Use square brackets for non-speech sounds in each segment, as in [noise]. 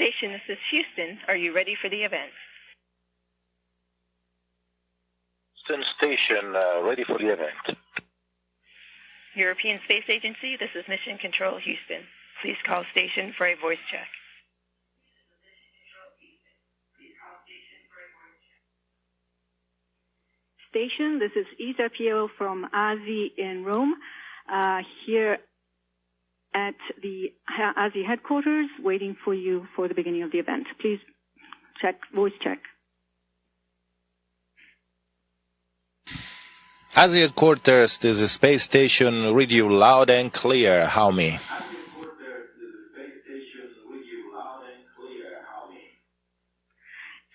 Station, this is Houston. Are you ready for the event? Houston Station, uh, ready for the event. European Space Agency, this is Mission Control Houston. Please call station for a voice check. Station, this is Isa Pio from ASI in Rome, uh, here at the ASI headquarters, waiting for you for the beginning of the event. Please check, voice check. ASI headquarters, this is space station, read you loud and clear, how me?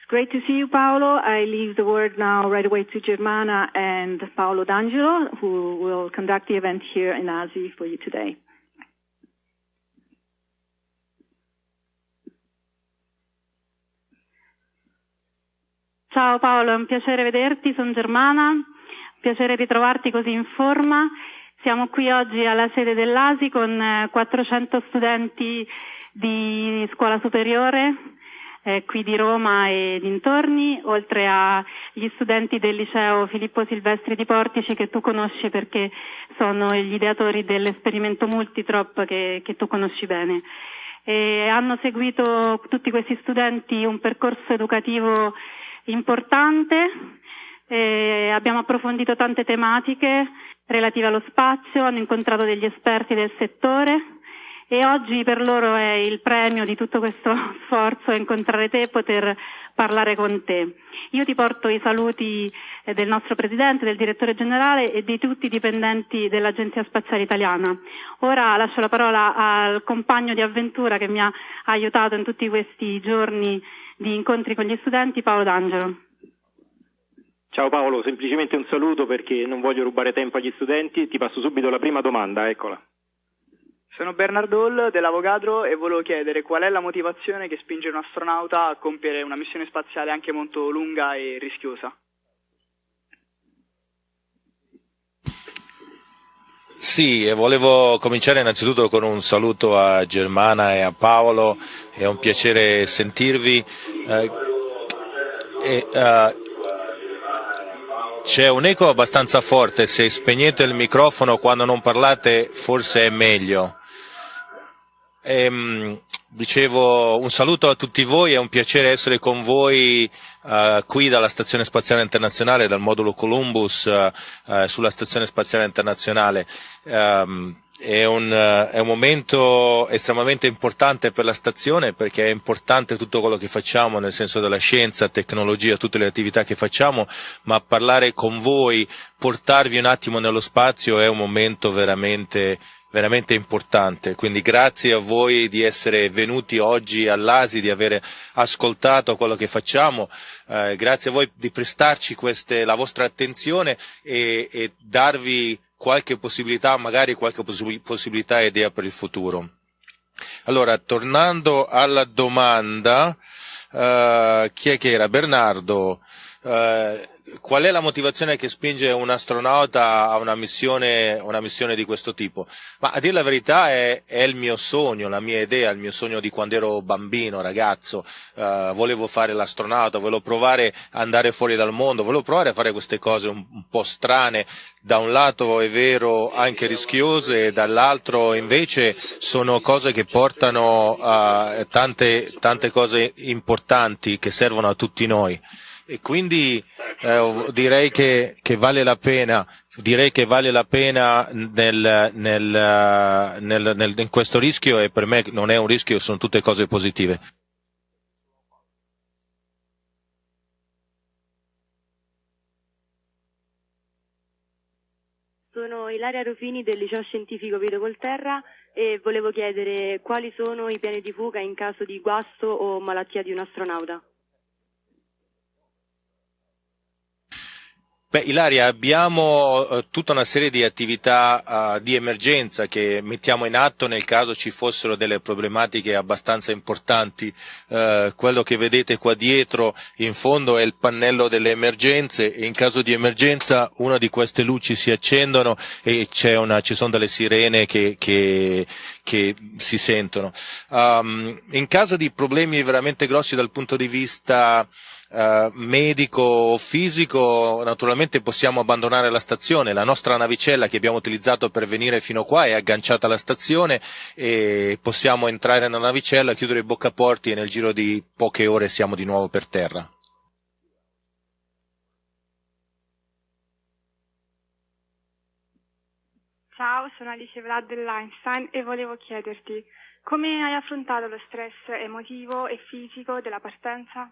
It's great to see you, Paolo. I leave the word now right away to Germana and Paolo D'Angelo, who will conduct the event here in ASI for you today. Ciao Paolo, è un piacere vederti, sono Germana, piacere ritrovarti così in forma. Siamo qui oggi alla sede dell'ASI con 400 studenti di scuola superiore eh, qui di Roma e dintorni, oltre agli studenti del liceo Filippo Silvestri di Portici che tu conosci perché sono gli ideatori dell'esperimento Multitrop che, che tu conosci bene. E hanno seguito tutti questi studenti un percorso educativo importante, eh, abbiamo approfondito tante tematiche relative allo spazio, hanno incontrato degli esperti del settore e oggi per loro è il premio di tutto questo [laughs] sforzo incontrare te e poter parlare con te. Io ti porto i saluti del nostro Presidente, del Direttore Generale e di tutti i dipendenti dell'Agenzia Spaziale Italiana. Ora lascio la parola al compagno di avventura che mi ha aiutato in tutti questi giorni di incontri con gli studenti, Paolo D'Angelo. Ciao Paolo, semplicemente un saluto perché non voglio rubare tempo agli studenti, ti passo subito la prima domanda, eccola. Sono Bernardo Hall dell'Avogadro e volevo chiedere qual è la motivazione che spinge un astronauta a compiere una missione spaziale anche molto lunga e rischiosa. Sì, volevo cominciare innanzitutto con un saluto a Germana e a Paolo, è un piacere sentirvi. Eh, e, uh, c'è un eco abbastanza forte, se spegnete il microfono quando non parlate forse è meglio. Ehm, dicevo un saluto a tutti voi, è un piacere essere con voi uh, qui dalla Stazione Spaziale Internazionale, dal modulo Columbus uh, uh, sulla Stazione Spaziale Internazionale. Um, è un, è un, momento estremamente importante per la stazione perché è importante tutto quello che facciamo nel senso della scienza, tecnologia, tutte le attività che facciamo, ma parlare con voi, portarvi un attimo nello spazio è un momento veramente veramente importante. Quindi grazie a voi di essere venuti oggi all'ASI, di aver ascoltato quello che facciamo, eh, grazie a voi di prestarci queste, la vostra attenzione e, e darvi qualche possibilità, magari qualche possibilità e idea per il futuro. Allora, tornando alla domanda, uh, chi è che era? Bernardo, uh, qual è la motivazione che spinge un astronauta a una missione, una missione di questo tipo? Ma a dire la verità è, è, il mio sogno, la mia idea, il mio sogno di quando ero bambino, ragazzo, uh, volevo fare l'astronauta, volevo provare ad andare fuori dal mondo, volevo provare a fare queste cose un, un po' strane, da un lato è vero anche rischiose, dall'altro invece sono cose che portano a tante, tante cose importanti che servono a tutti noi e quindi eh, direi che, che, vale la pena, direi che vale la pena nel, nel, nel, in questo rischio e per me non è un rischio, sono tutte cose positive. Sono Ilaria Rufini del liceo scientifico Vito Colterra e volevo chiedere quali sono i piani di fuga in caso di guasto o malattia di un astronauta. Beh, Ilaria, abbiamo uh, tutta una serie di attività uh, di emergenza che mettiamo in atto nel caso ci fossero delle problematiche abbastanza importanti. Uh, quello che vedete qua dietro in fondo è il pannello delle emergenze e in caso di emergenza una di queste luci si accendono e una, ci sono delle sirene che, che, che si sentono. Um, in caso di problemi veramente grossi dal punto di vista Uh, medico o fisico, naturalmente possiamo abbandonare la stazione. La nostra navicella che abbiamo utilizzato per venire fino qua è agganciata alla stazione e possiamo entrare nella navicella, chiudere i boccaporti e nel giro di poche ore siamo di nuovo per terra. Ciao, sono Alice Vlad dell'Einstein e volevo chiederti come hai affrontato lo stress emotivo e fisico della partenza?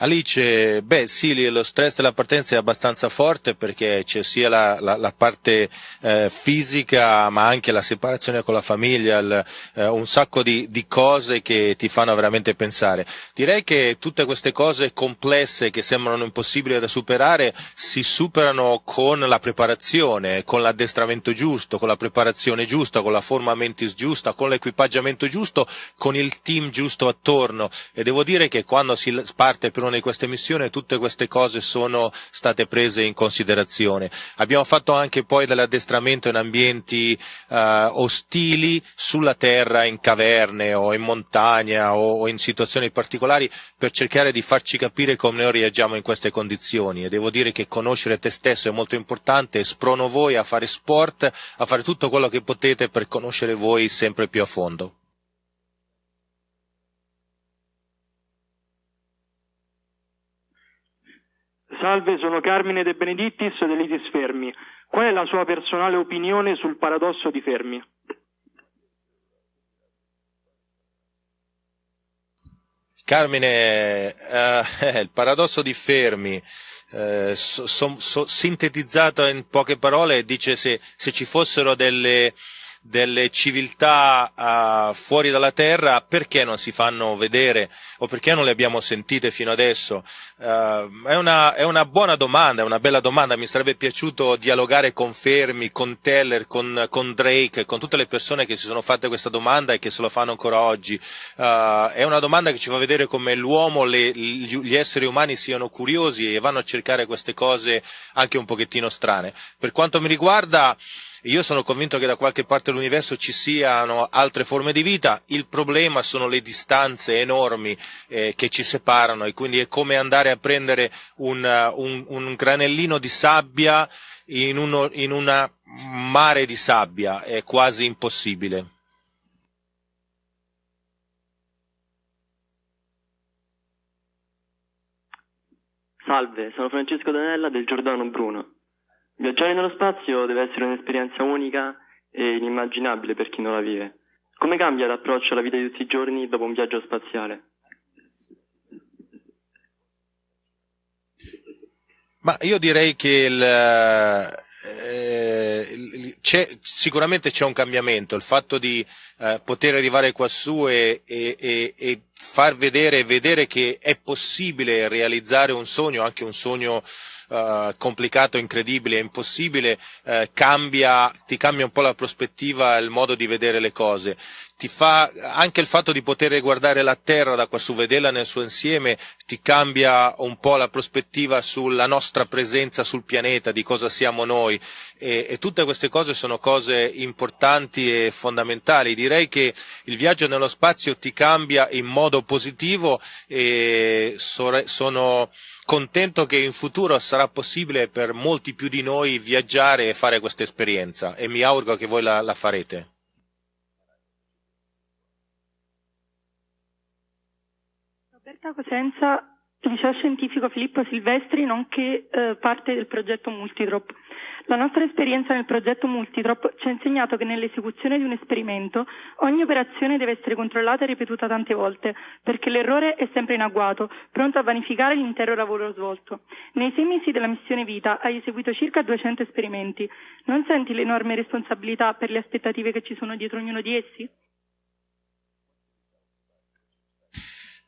Alice, beh sì, lo stress della partenza è abbastanza forte perché c'è sia la, la, la parte eh, fisica ma anche la separazione con la famiglia, il, eh, un sacco di, di, cose che ti fanno veramente pensare. Direi che tutte queste cose complesse che sembrano impossibili da superare si superano con la preparazione, con l'addestramento giusto, con la preparazione giusta, con la forma mentis giusta, con l'equipaggiamento giusto, con il team giusto attorno e devo dire che quando si parte per una di queste missioni tutte queste cose sono state prese in considerazione. Abbiamo fatto anche poi dell'addestramento in ambienti uh, ostili sulla terra, in caverne o in montagna o, o in situazioni particolari per cercare di farci capire come noi reagiamo in queste condizioni e devo dire che conoscere te stesso è molto importante e sprono voi a fare sport, a fare tutto quello che potete per conoscere voi sempre più a fondo. Salve, sono Carmine De Benedittis dell'ITIS Fermi. Qual è la sua personale opinione sul paradosso di Fermi? Carmine, eh, [laughs] il paradosso di Fermi, eh, so, so, sintetizzato in poche parole, dice se, se ci fossero delle, delle civiltà uh, fuori dalla terra, perché non si fanno vedere o perché non le abbiamo sentite fino adesso? Uh, è, una, è, una, buona domanda, è una bella domanda, mi sarebbe piaciuto dialogare con Fermi, con Teller, con, con, Drake, con tutte le persone che si sono fatte questa domanda e che se lo fanno ancora oggi. Uh, è una domanda che ci fa vedere come l'uomo, le, gli esseri umani siano curiosi e vanno a cercare queste cose anche un pochettino strane. Per quanto mi riguarda, io sono convinto che da qualche parte dell'universo ci siano altre forme di vita, il problema sono le distanze enormi eh, che ci separano e quindi è come andare a prendere un, un, un granellino di sabbia in, uno, in un mare di sabbia, è quasi impossibile. Salve, sono Francesco Danella del Giordano Bruno. Viaggiare nello spazio deve essere un'esperienza unica e inimmaginabile per chi non la vive. Come cambia l'approccio alla vita di tutti i giorni dopo un viaggio spaziale? Ma io direi che il, eh, c'è, sicuramente c'è un cambiamento, il fatto di eh, poter arrivare quassù e, e, e, e far vedere, vedere che è possibile realizzare un sogno, anche un sogno uh, complicato, incredibile, impossibile, uh, cambia, ti cambia un po' la prospettiva, il modo di vedere le cose. Ti fa, anche il fatto di poter guardare la Terra da quassù, vederla nel suo insieme, ti cambia un po' la prospettiva sulla nostra presenza sul pianeta, di cosa siamo noi. E, e tutte queste cose sono cose importanti e fondamentali. Direi che il viaggio nello spazio ti cambia in modo positivo e sono contento che in futuro sarà possibile per molti più di noi viaggiare e fare questa esperienza e mi auguro che voi la, la farete. Roberta Cosenza, liceo scientifico Filippo Silvestri, nonché eh, parte del progetto Multidrop. La nostra esperienza nel progetto Multitrop ci ha insegnato che nell'esecuzione di un esperimento ogni operazione deve essere controllata e ripetuta tante volte, perché l'errore è sempre in agguato, pronto a vanificare l'intero lavoro svolto. Nei sei mesi della missione Vita hai eseguito circa 200 esperimenti. Non senti l'enorme responsabilità per le aspettative che ci sono dietro ognuno di essi?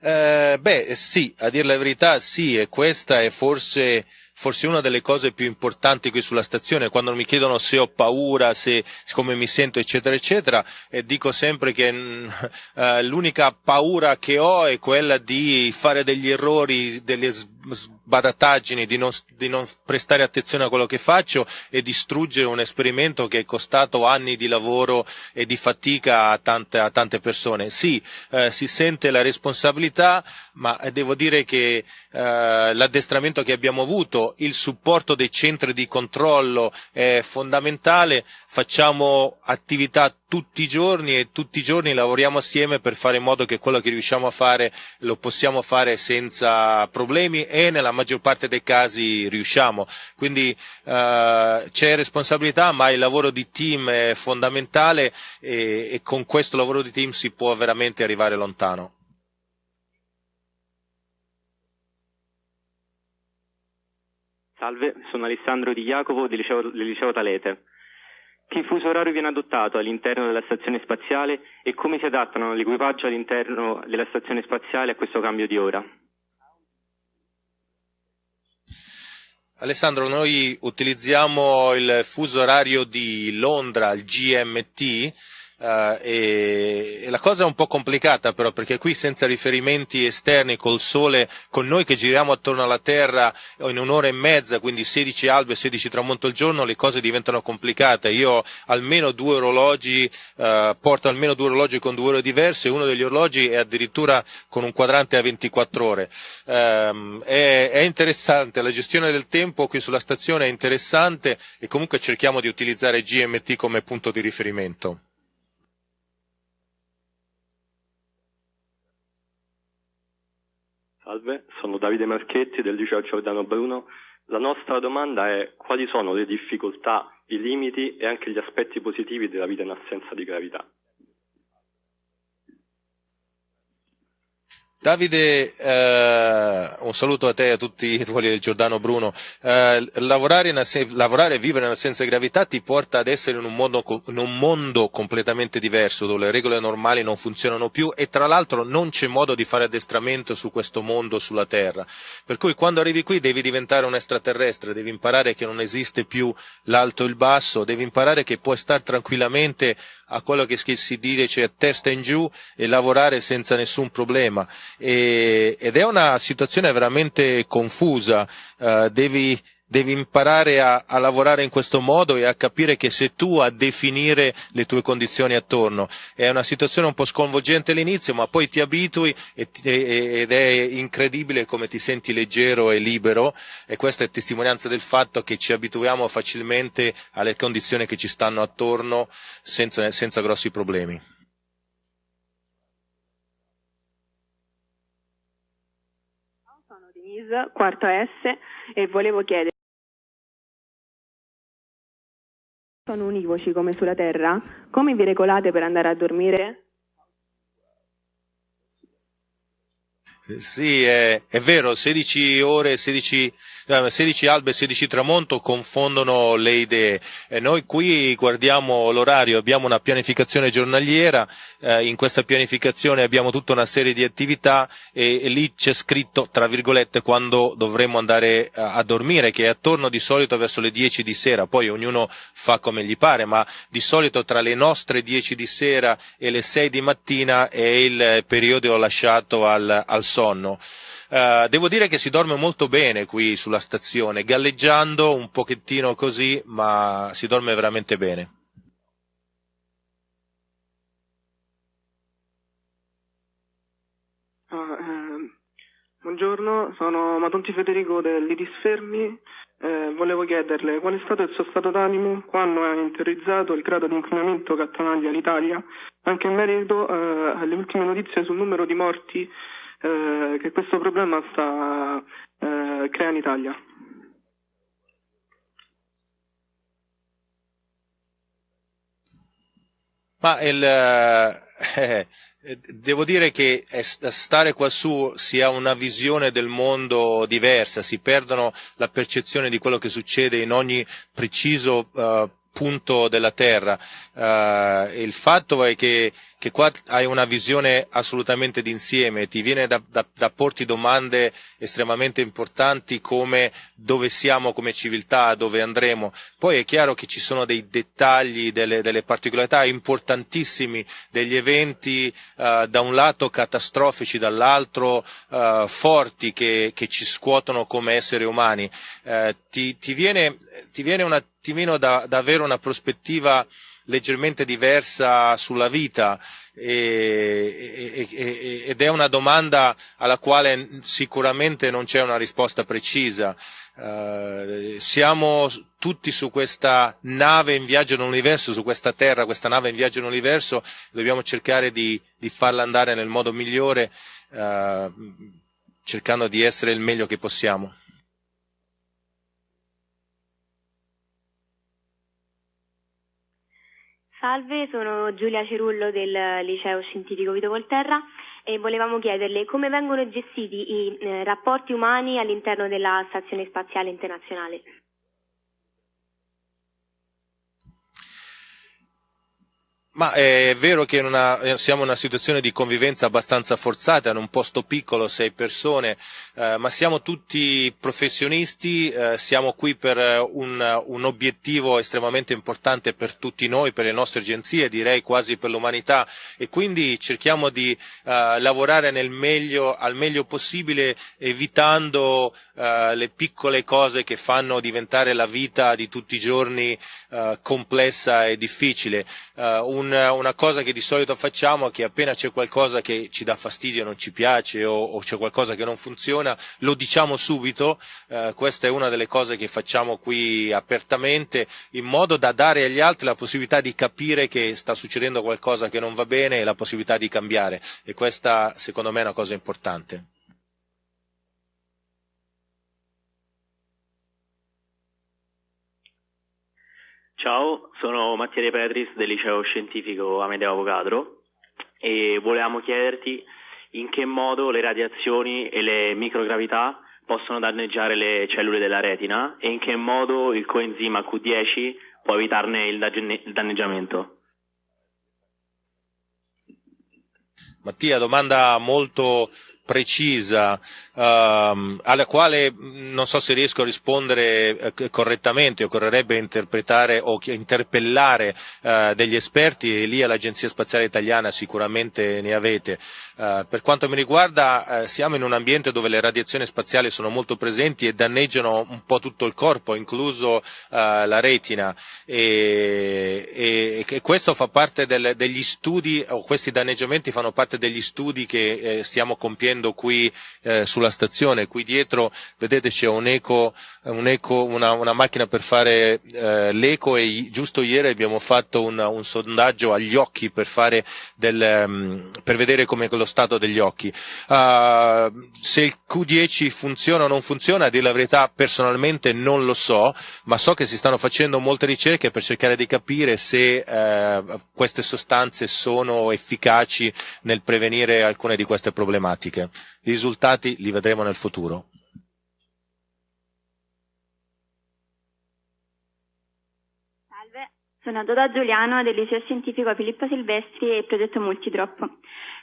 Eh, beh, sì, a dire la verità sì, e questa è forse forse una delle cose più importanti qui sulla stazione, quando mi chiedono se ho paura, se, come mi sento, eccetera, eccetera, e dico sempre che mm, [laughs] eh, l'unica paura che ho è quella di fare degli errori, delle sbadataggini, di non, di non prestare attenzione a quello che faccio e distruggere un esperimento che è costato anni di lavoro e di fatica a tante, a tante persone. Sì, eh, si sente la responsabilità, ma devo dire che eh, l'addestramento che abbiamo avuto il supporto dei centri di controllo è fondamentale, facciamo attività tutti i giorni e tutti i giorni lavoriamo assieme per fare in modo che quello che riusciamo a fare lo possiamo fare senza problemi e nella maggior parte dei casi riusciamo. Quindi eh, c'è responsabilità, ma il lavoro di team è fondamentale e, e con questo lavoro di team si può veramente arrivare lontano. Salve, sono Alessandro Di Jacopo del liceo, del liceo Talete. Che fuso orario viene adottato all'interno della stazione spaziale e come si adattano l'equipaggio all'interno della stazione spaziale a questo cambio di ora? Alessandro, noi utilizziamo il fuso orario di Londra, il GMT, Uh, e, e, la cosa è un po' complicata però perché qui senza riferimenti esterni col sole con noi che giriamo attorno alla Terra in un'ora e mezza quindi 16 albe e 16 tramonto al giorno le cose diventano complicate. Io almeno due orologi uh, porto almeno due orologi con due ore diverse uno degli orologi è addirittura con un quadrante a 24 ore. Um, è, è interessante la gestione del tempo qui sulla stazione è interessante e comunque cerchiamo di utilizzare GMT come punto di riferimento Salve, sono Davide Marchetti del liceo Giordano Bruno. La nostra domanda è quali sono le difficoltà, i limiti e anche gli aspetti positivi della vita in assenza di gravità? Davide, eh, un saluto a te e a tutti i tuoi del Giordano Bruno. Eh, lavorare, e vivere in assenza di gravità ti porta ad essere in un, mondo, in un, mondo, completamente diverso, dove le regole normali non funzionano più e tra l'altro non c'è modo di fare addestramento su questo mondo, sulla Terra. Per cui quando arrivi qui devi diventare un extraterrestre, devi imparare che non esiste più l'alto e il basso, devi imparare che puoi stare tranquillamente a quello che si dice cioè testa in giù e lavorare senza nessun problema. E, ed è una situazione veramente confusa, uh, devi, devi imparare a, a, lavorare in questo modo e a capire che sei tu a definire le tue condizioni attorno. È una situazione un po' sconvolgente all'inizio, ma poi ti abitui e, ed è incredibile come ti senti leggero e libero e questa è testimonianza del fatto che ci abituiamo facilmente alle condizioni che ci stanno attorno senza, senza grossi problemi. Quarta S, e volevo chiedere sono univoci come sulla Terra, come vi regolate per andare a dormire? Sì, è, è, vero, 16 ore, 16, 16 albe e 16 tramonto confondono le idee. E noi qui guardiamo l'orario, abbiamo una pianificazione giornaliera, eh, in questa pianificazione abbiamo tutta una serie di attività e, e lì c'è scritto, tra virgolette, quando dovremo andare a, a, dormire, che è attorno di solito verso le 10 di sera, poi ognuno fa come gli pare, ma di solito tra le nostre 10 di sera e le 6 di mattina è il periodo lasciato al, al sonno. Uh, devo dire che si dorme molto bene qui sulla stazione, galleggiando un pochettino così, ma si dorme veramente bene. Ah, eh, buongiorno, sono Matonti Federico dell'Iris Fermi. Eh, volevo chiederle qual è stato il suo stato d'animo quando ha interiorizzato il grado di inquinamento che attanaglia l'Italia, anche in merito eh, alle ultime notizie sul numero di morti eh, che questo problema sta eh, crea in Italia. Ma il, eh, [laughs] devo dire che stare quassù si ha una visione del mondo diversa, si perdono la percezione di quello che succede in ogni preciso punto della terra. Il fatto è che che qua hai una visione assolutamente d'insieme, ti viene da, da, da porti domande estremamente importanti come dove siamo come civiltà, dove andremo. Poi è chiaro che ci sono dei dettagli, delle, delle particolarità importantissimi degli eventi uh, da un lato catastrofici, dall'altro uh, forti che, che, ci scuotono come esseri umani. Uh, ti, ti, viene, ti, viene, un attimino da, da avere una prospettiva leggermente diversa sulla vita e, e, ed è una domanda alla quale sicuramente non c'è una risposta precisa. Uh, siamo tutti su questa nave in viaggio nell'universo, su questa terra, questa nave in viaggio nell'universo, dobbiamo cercare di, di farla andare nel modo migliore, uh, cercando di essere il meglio che possiamo. Salve, sono Giulia Cerullo del Liceo Scientifico Vito Volterra e volevamo chiederle come vengono gestiti i eh, rapporti umani all'interno della Stazione Spaziale Internazionale. Ma è vero che una, eh, siamo in una situazione di convivenza abbastanza forzata, in un posto piccolo, sei persone, eh, ma siamo tutti professionisti, eh, siamo qui per un, un, obiettivo estremamente importante per tutti noi, per le nostre agenzie, direi quasi per l'umanità. E quindi cerchiamo di eh, lavorare meglio, al meglio possibile evitando eh, le piccole cose che fanno diventare la vita di tutti i giorni eh, complessa e difficile. Un, una cosa che di solito facciamo è che appena c'è qualcosa che ci dà fastidio, non ci piace o, o c'è qualcosa che non funziona, lo diciamo subito, eh, questa è una delle cose che facciamo qui apertamente, in modo da dare agli altri la possibilità di capire che sta succedendo qualcosa che non va bene e la possibilità di cambiare e questa secondo me è una cosa importante. Ciao, sono Mattia De Petris del liceo scientifico Amedeo Avogadro e volevamo chiederti in che modo le radiazioni e le microgravità possono danneggiare le cellule della retina e in che modo il coenzima Q10 può evitarne il danneggiamento. Mattia, domanda molto precisa um, alla quale non so se riesco a rispondere eh, correttamente, occorrerebbe interpretare o interpellare uh, degli esperti e lì all'Agenzia Spaziale Italiana sicuramente ne avete. Uh, per quanto mi riguarda uh, siamo in un ambiente dove le radiazioni spaziali sono molto presenti e danneggiano un po' tutto il corpo, incluso la retina e, e, e, questo fa parte del, degli studi o questi danneggiamenti fanno parte degli studi che eh, stiamo compiendo vedendo qui eh, sulla stazione, qui dietro vedete c'è un eco, un eco una, una, macchina per fare eh, l'eco e giusto ieri abbiamo fatto un, un sondaggio agli occhi per, del, um, per vedere come lo stato degli occhi. Uh, se il Q10 funziona o non funziona, a dire la verità personalmente non lo so, ma so che si stanno facendo molte ricerche per cercare di capire se uh, queste sostanze sono efficaci nel prevenire alcune di queste problematiche. I risultati li vedremo nel futuro. Salve, sono Doda Giuliano del liceo scientifico Filippo Silvestri e progetto Multidrop.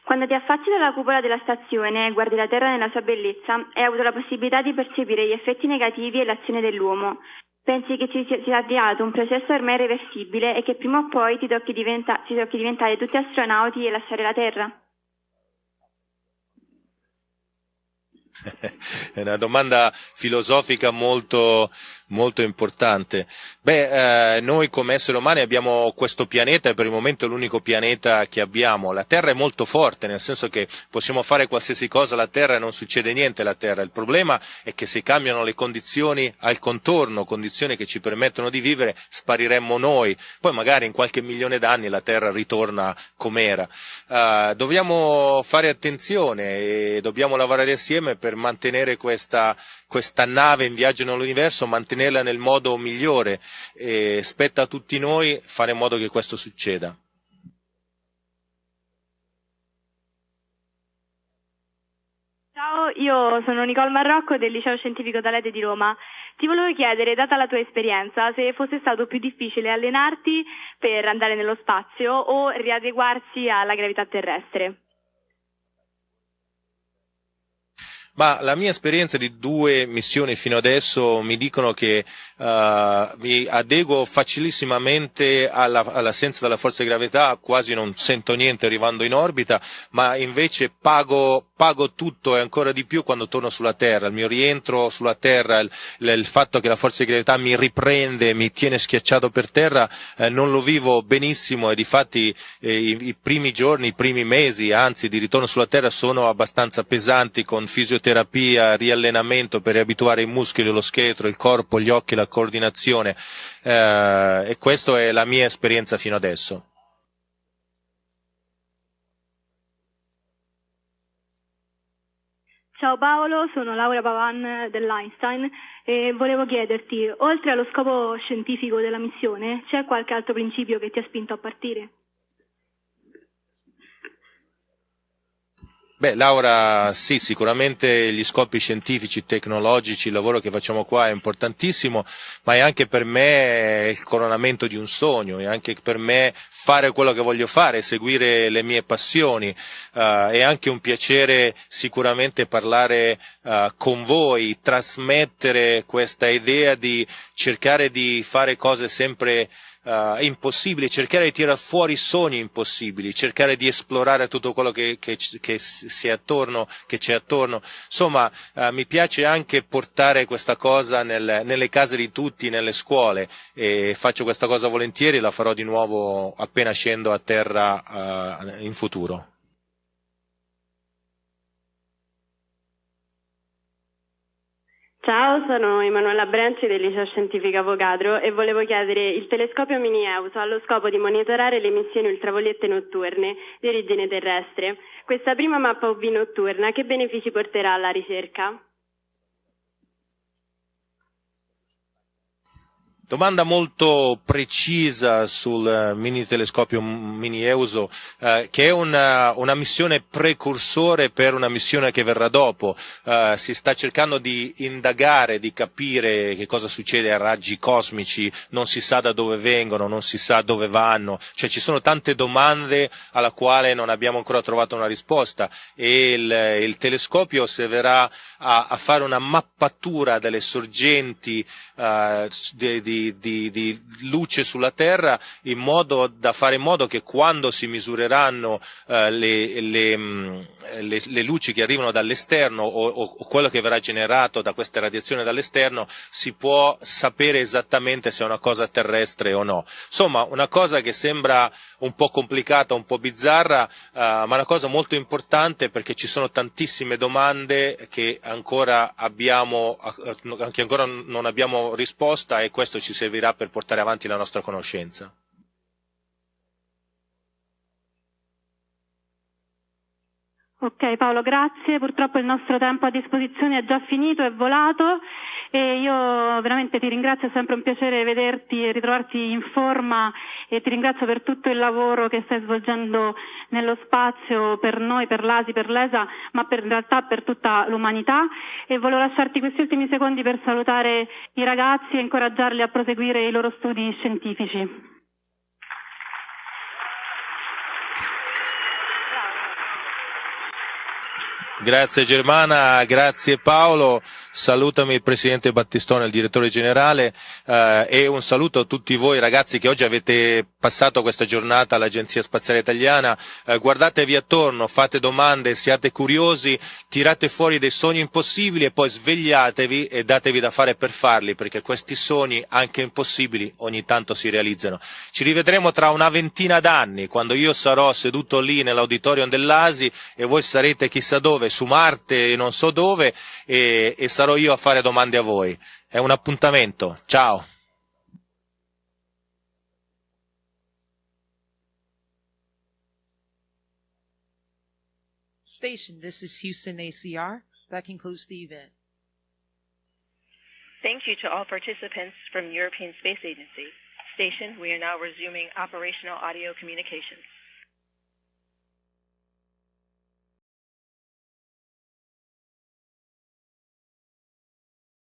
Quando ti affacci dalla cupola della stazione e guardi la Terra nella sua bellezza, hai avuto la possibilità di percepire gli effetti negativi e l'azione dell'uomo. Pensi che ci sia avviato un processo ormai irreversibile e che prima o poi ti tocchi, diventa- ti tocchi diventare tutti astronauti e lasciare la Terra? È una domanda filosofica molto, molto importante. Beh, eh, noi come esseri umani abbiamo questo pianeta e per il momento è l'unico pianeta che abbiamo. La Terra è molto forte, nel senso che possiamo fare qualsiasi cosa alla Terra e non succede niente alla Terra. Il problema è che se cambiano le condizioni al contorno, condizioni che ci permettono di vivere, spariremmo noi. Poi magari in qualche milione d'anni la Terra ritorna com'era. Uh, dobbiamo fare attenzione e dobbiamo lavorare assieme per mantenere questa, questa nave in viaggio nell'universo, mantenerla nel modo migliore e spetta a tutti noi fare in modo che questo succeda. Ciao, io sono Nicole Marrocco del Liceo Scientifico Talete di Roma. Ti volevo chiedere, data la tua esperienza, se fosse stato più difficile allenarti per andare nello spazio o riadeguarsi alla gravità terrestre. Ma la mia esperienza di due missioni fino adesso mi dicono che uh, mi adeguo facilissimamente alla, all'assenza della forza di gravità, quasi non sento niente arrivando in orbita, ma invece pago, pago tutto e ancora di più quando torno sulla Terra. Il mio rientro sulla Terra, il, il fatto che la forza di gravità mi riprende, mi tiene schiacciato per terra, eh, non lo vivo benissimo e difatti eh, i, i primi giorni, i primi mesi, anzi di ritorno sulla Terra sono abbastanza pesanti con fisioterapia, riallenamento per riabituare i muscoli, lo scheletro, il corpo, gli occhi, la coordinazione eh, e questa è la mia esperienza fino adesso. Ciao Paolo, sono Laura Pavan dell'Einstein e volevo chiederti, oltre allo scopo scientifico della missione, c'è qualche altro principio che ti ha spinto a partire? Beh, Laura, sì, sicuramente gli scopi scientifici, tecnologici, il lavoro che facciamo qua è importantissimo, ma è anche per me il coronamento di un sogno, è anche per me fare quello che voglio fare, seguire le mie passioni, uh, è anche un piacere sicuramente parlare uh, con voi, trasmettere questa idea di cercare di fare cose sempre uh, impossibili, cercare di tirare fuori sogni impossibili, cercare di esplorare tutto quello che, che, che, si è attorno, c'è attorno. Insomma, uh, mi piace anche portare questa cosa nel, nelle case di tutti, nelle scuole e faccio questa cosa volentieri la farò di nuovo appena scendo a terra uh, in futuro. Ciao, sono Emanuela Brenci del Liceo Scientifico Avogadro e volevo chiedere il telescopio mini EUSO ha lo scopo di monitorare le emissioni ultraviolette notturne di origine terrestre. Questa prima mappa UV notturna che benefici porterà alla ricerca? Domanda molto precisa sul eh, mini telescopio mini EUSO, eh, che è una, una, missione precursore per una missione che verrà dopo. Eh, si sta cercando di indagare, di capire che cosa succede a raggi cosmici, non si sa da dove vengono, non si sa dove vanno, cioè ci sono tante domande alla quale non abbiamo ancora trovato una risposta e il, il telescopio servirà a, a, fare una mappatura delle sorgenti eh, di, di di, di, luce sulla Terra in modo da fare in modo che quando si misureranno eh, le, le, mm, le, le, luci che arrivano dall'esterno o, o, quello che verrà generato da queste radiazioni dall'esterno si può sapere esattamente se è una cosa terrestre o no. Insomma, una cosa che sembra un po' complicata, un po' bizzarra, eh, ma una cosa molto importante perché ci sono tantissime domande che ancora abbiamo, che ancora non abbiamo risposta e questo ci servirà per portare avanti la nostra conoscenza. Ok Paolo, grazie. Purtroppo il nostro tempo a disposizione è già finito, è volato e io veramente ti ringrazio, è sempre un piacere vederti e ritrovarti in forma e ti ringrazio per tutto il lavoro che stai svolgendo nello spazio per noi, per l'ASI, per l'ESA, ma per, in realtà per tutta l'umanità e volevo lasciarti questi ultimi secondi per salutare i ragazzi e incoraggiarli a proseguire i loro studi scientifici. Grazie Germana, grazie Paolo, salutami il Presidente Battistone, il Direttore Generale eh, e un saluto a tutti voi ragazzi che oggi avete passato questa giornata all'Agenzia Spaziale Italiana, eh, guardatevi attorno, fate domande, siate curiosi, tirate fuori dei sogni impossibili e poi svegliatevi e datevi da fare per farli perché questi sogni, anche impossibili, ogni tanto si realizzano. Ci rivedremo tra una ventina d'anni quando io sarò seduto lì nell'auditorium dell'ASI e voi sarete chissà dove su Marte, non so dove, e, e sarò io a fare domande a voi. È un appuntamento. Ciao. Station, this is Houston ACR. That concludes the event. Thank you to all participants from European Space Agency. Station, we are now resuming operational audio communications.